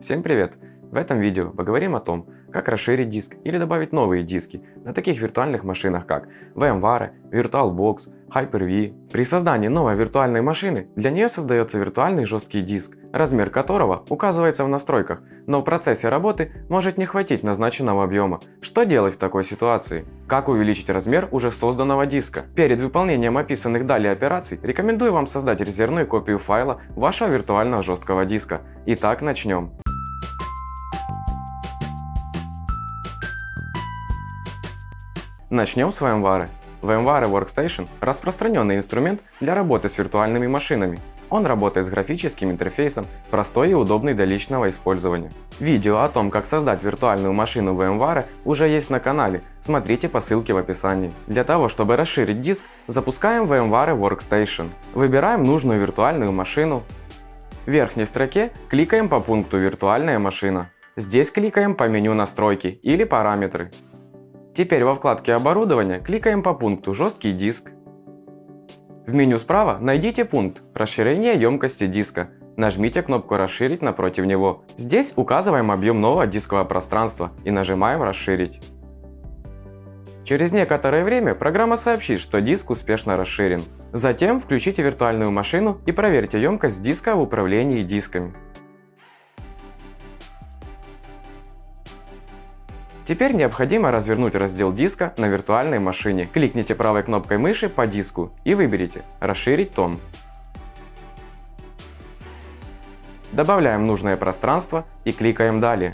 Всем привет! В этом видео поговорим о том, как расширить диск или добавить новые диски на таких виртуальных машинах как VMware, VirtualBox, Hyper-V. При создании новой виртуальной машины для нее создается виртуальный жесткий диск, размер которого указывается в настройках, но в процессе работы может не хватить назначенного объема. Что делать в такой ситуации? Как увеличить размер уже созданного диска? Перед выполнением описанных далее операций рекомендую вам создать резервную копию файла вашего виртуального жесткого диска. Итак, начнем. Начнем с VMware. VMware Workstation – распространенный инструмент для работы с виртуальными машинами. Он работает с графическим интерфейсом, простой и удобный для личного использования. Видео о том, как создать виртуальную машину VMware уже есть на канале, смотрите по ссылке в описании. Для того, чтобы расширить диск, запускаем VMware Workstation. Выбираем нужную виртуальную машину. В верхней строке кликаем по пункту «Виртуальная машина». Здесь кликаем по меню «Настройки» или «Параметры». Теперь во вкладке «Оборудование» кликаем по пункту «Жесткий диск». В меню справа найдите пункт «Расширение емкости диска». Нажмите кнопку «Расширить» напротив него. Здесь указываем объем нового дискового пространства и нажимаем «Расширить». Через некоторое время программа сообщит, что диск успешно расширен. Затем включите виртуальную машину и проверьте емкость диска в управлении дисками. Теперь необходимо развернуть раздел диска на виртуальной машине. Кликните правой кнопкой мыши по диску и выберите «Расширить том». Добавляем нужное пространство и кликаем «Далее».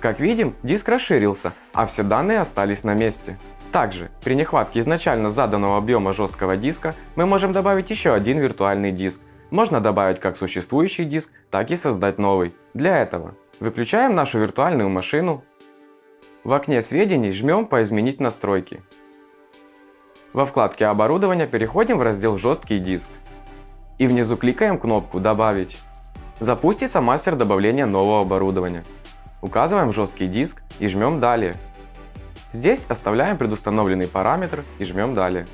Как видим, диск расширился, а все данные остались на месте. Также, при нехватке изначально заданного объема жесткого диска, мы можем добавить еще один виртуальный диск. Можно добавить как существующий диск, так и создать новый. Для этого выключаем нашу виртуальную машину, в окне сведений жмем по «Изменить настройки». Во вкладке «Оборудование» переходим в раздел «Жесткий диск». И внизу кликаем кнопку «Добавить». Запустится мастер добавления нового оборудования. Указываем жесткий диск и жмем «Далее». Здесь оставляем предустановленный параметр и жмем «Далее».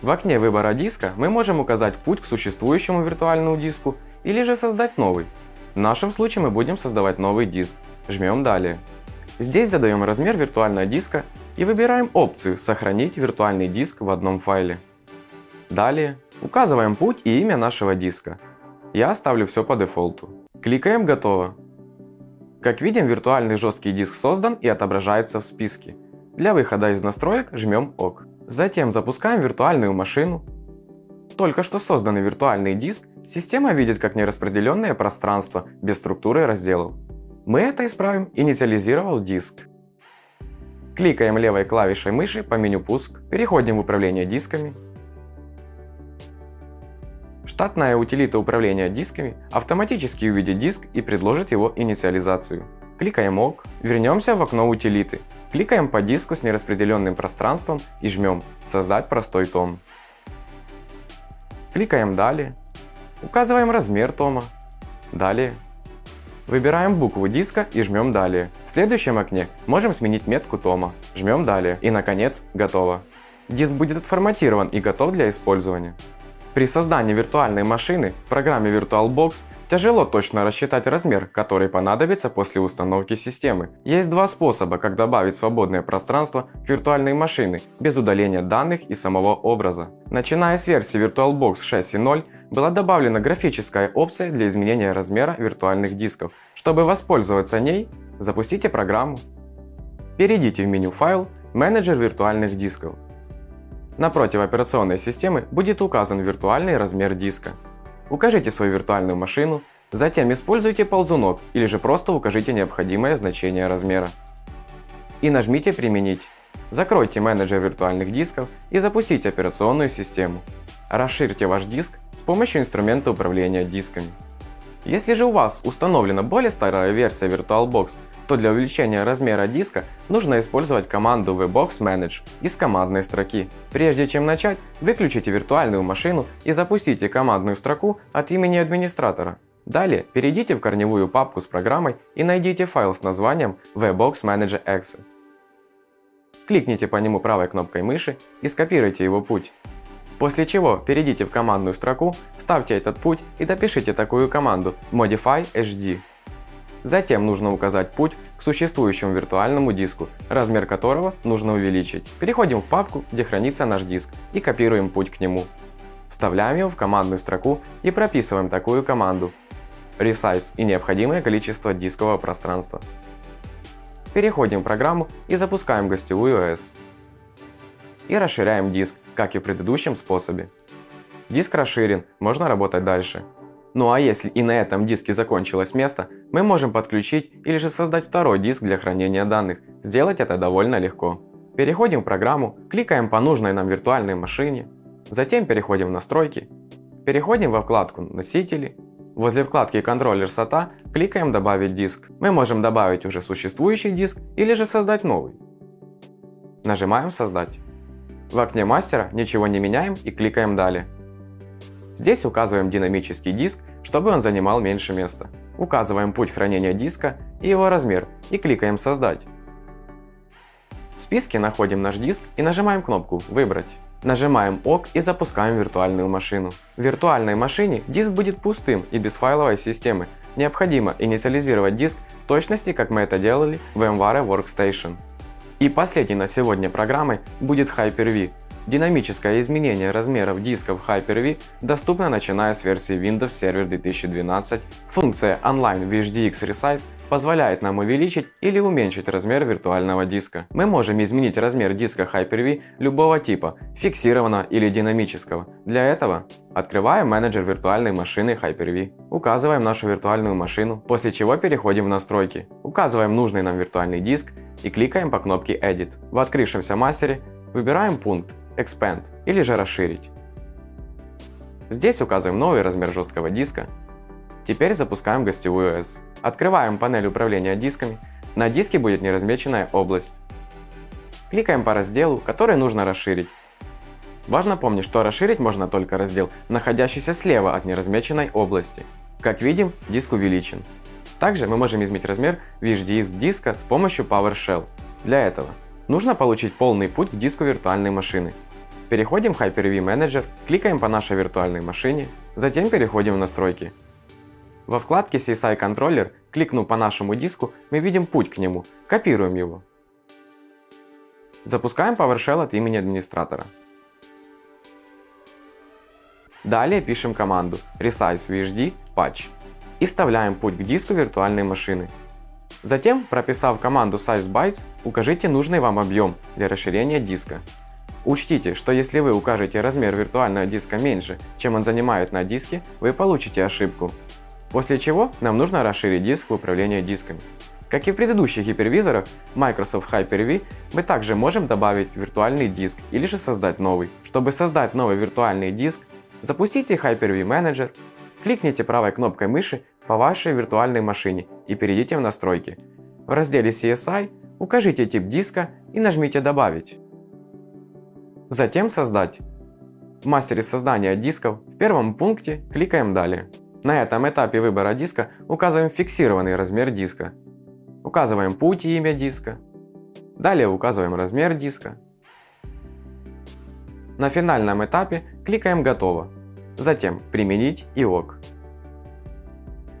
В окне выбора диска мы можем указать путь к существующему виртуальному диску или же создать новый. В нашем случае мы будем создавать новый диск. Жмем «Далее». Здесь задаем размер виртуального диска и выбираем опцию «Сохранить виртуальный диск в одном файле». Далее указываем путь и имя нашего диска. Я оставлю все по дефолту. Кликаем «Готово». Как видим, виртуальный жесткий диск создан и отображается в списке. Для выхода из настроек жмем ОК. Затем запускаем виртуальную машину. Только что созданный виртуальный диск система видит как нераспределенное пространство без структуры разделов. Мы это исправим, инициализировал диск. Кликаем левой клавишей мыши по меню «Пуск», переходим в управление дисками. Штатная утилита управления дисками автоматически увидит диск и предложит его инициализацию. Кликаем ОК, вернемся в окно утилиты. Кликаем по диску с нераспределенным пространством и жмем «Создать простой том». Кликаем «Далее», указываем размер тома, «Далее», Выбираем букву диска и жмем «Далее». В следующем окне можем сменить метку тома. Жмем «Далее» и, наконец, готово. Диск будет отформатирован и готов для использования. При создании виртуальной машины в программе VirtualBox тяжело точно рассчитать размер, который понадобится после установки системы. Есть два способа, как добавить свободное пространство к виртуальной машины без удаления данных и самого образа. Начиная с версии VirtualBox 6.0 была добавлена графическая опция для изменения размера виртуальных дисков. Чтобы воспользоваться ней, запустите программу. Перейдите в меню «Файл», «Менеджер виртуальных дисков». Напротив операционной системы будет указан виртуальный размер диска. Укажите свою виртуальную машину, затем используйте ползунок или же просто укажите необходимое значение размера. И нажмите «Применить». Закройте менеджер виртуальных дисков и запустите операционную систему. Расширьте ваш диск с помощью инструмента управления дисками. Если же у вас установлена более старая версия VirtualBox, то для увеличения размера диска нужно использовать команду VBox Manage из командной строки. Прежде чем начать, выключите виртуальную машину и запустите командную строку от имени администратора. Далее перейдите в корневую папку с программой и найдите файл с названием VBox Manager Exe. Кликните по нему правой кнопкой мыши и скопируйте его путь. После чего перейдите в командную строку, вставьте этот путь и допишите такую команду Modify HD. Затем нужно указать путь к существующему виртуальному диску, размер которого нужно увеличить. Переходим в папку, где хранится наш диск и копируем путь к нему. Вставляем его в командную строку и прописываем такую команду Resize и необходимое количество дискового пространства. Переходим в программу и запускаем гостевую OS. И расширяем диск, как и в предыдущем способе. Диск расширен, можно работать дальше. Ну а если и на этом диске закончилось место, мы можем подключить или же создать второй диск для хранения данных. Сделать это довольно легко. Переходим в программу, кликаем по нужной нам виртуальной машине, затем переходим в настройки, переходим во вкладку «Носители», возле вкладки «Контроллер SATA» кликаем «Добавить диск». Мы можем добавить уже существующий диск или же создать новый. Нажимаем «Создать». В окне мастера ничего не меняем и кликаем «Далее». Здесь указываем динамический диск, чтобы он занимал меньше места. Указываем путь хранения диска и его размер и кликаем «Создать». В списке находим наш диск и нажимаем кнопку «Выбрать». Нажимаем ОК и запускаем виртуальную машину. В виртуальной машине диск будет пустым и без файловой системы. Необходимо инициализировать диск в точности, как мы это делали в VMware Workstation. И последней на сегодня программой будет Hyper-V. Динамическое изменение размеров дисков Hyper-V доступно начиная с версии Windows Server 2012. Функция Online VHDX Resize позволяет нам увеличить или уменьшить размер виртуального диска. Мы можем изменить размер диска Hyper-V любого типа, фиксированного или динамического. Для этого открываем менеджер виртуальной машины Hyper-V, указываем нашу виртуальную машину, после чего переходим в настройки, указываем нужный нам виртуальный диск и кликаем по кнопке Edit. В открывшемся мастере выбираем пункт Expand или же расширить. Здесь указываем новый размер жесткого диска. Теперь запускаем гостевую OS. Открываем панель управления дисками. На диске будет неразмеченная область. Кликаем по разделу, который нужно расширить. Важно помнить, что расширить можно только раздел, находящийся слева от неразмеченной области. Как видим, диск увеличен. Также мы можем изменить размер VHDX диска с помощью PowerShell. Для этого нужно получить полный путь к диску виртуальной машины. Переходим в Hyper-V Manager, кликаем по нашей виртуальной машине, затем переходим в настройки. Во вкладке CSI Controller, кликнув по нашему диску, мы видим путь к нему, копируем его. Запускаем PowerShell от имени администратора. Далее пишем команду resize vhd patch и вставляем путь к диску виртуальной машины. Затем, прописав команду sizeBytes, укажите нужный вам объем для расширения диска. Учтите, что если вы укажете размер виртуального диска меньше, чем он занимает на диске, вы получите ошибку. После чего нам нужно расширить диск в управлении дисками. Как и в предыдущих гипервизорах Microsoft Hyper-V, мы также можем добавить виртуальный диск или же создать новый. Чтобы создать новый виртуальный диск, запустите Hyper-V Manager, кликните правой кнопкой мыши по вашей виртуальной машине и перейдите в настройки. В разделе CSI укажите тип диска и нажмите «Добавить». Затем создать. В мастере создания дисков в первом пункте кликаем «Далее». На этом этапе выбора диска указываем фиксированный размер диска. Указываем путь и имя диска. Далее указываем размер диска. На финальном этапе кликаем «Готово». Затем «Применить» и «Ок».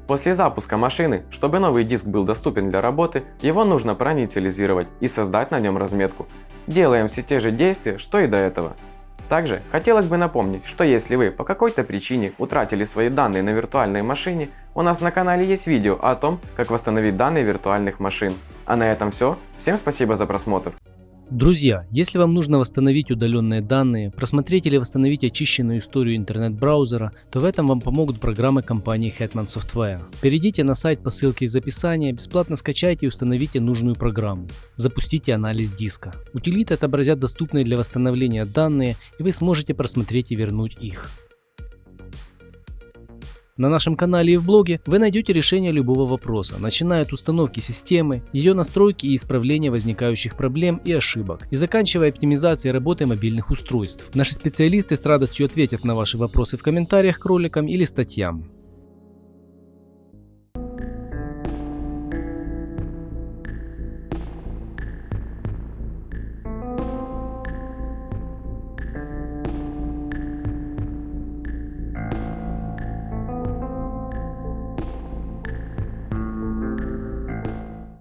После запуска машины, чтобы новый диск был доступен для работы, его нужно проинициализировать и создать на нем разметку. Делаем все те же действия, что и до этого. Также хотелось бы напомнить, что если вы по какой-то причине утратили свои данные на виртуальной машине, у нас на канале есть видео о том, как восстановить данные виртуальных машин. А на этом все. Всем спасибо за просмотр. Друзья, если вам нужно восстановить удаленные данные, просмотреть или восстановить очищенную историю интернет-браузера, то в этом вам помогут программы компании Hetman Software. Перейдите на сайт по ссылке из описания, бесплатно скачайте и установите нужную программу. Запустите анализ диска. Утилиты отобразят доступные для восстановления данные, и вы сможете просмотреть и вернуть их. На нашем канале и в блоге вы найдете решение любого вопроса, начиная от установки системы, ее настройки и исправления возникающих проблем и ошибок, и заканчивая оптимизацией работы мобильных устройств. Наши специалисты с радостью ответят на ваши вопросы в комментариях к роликам или статьям.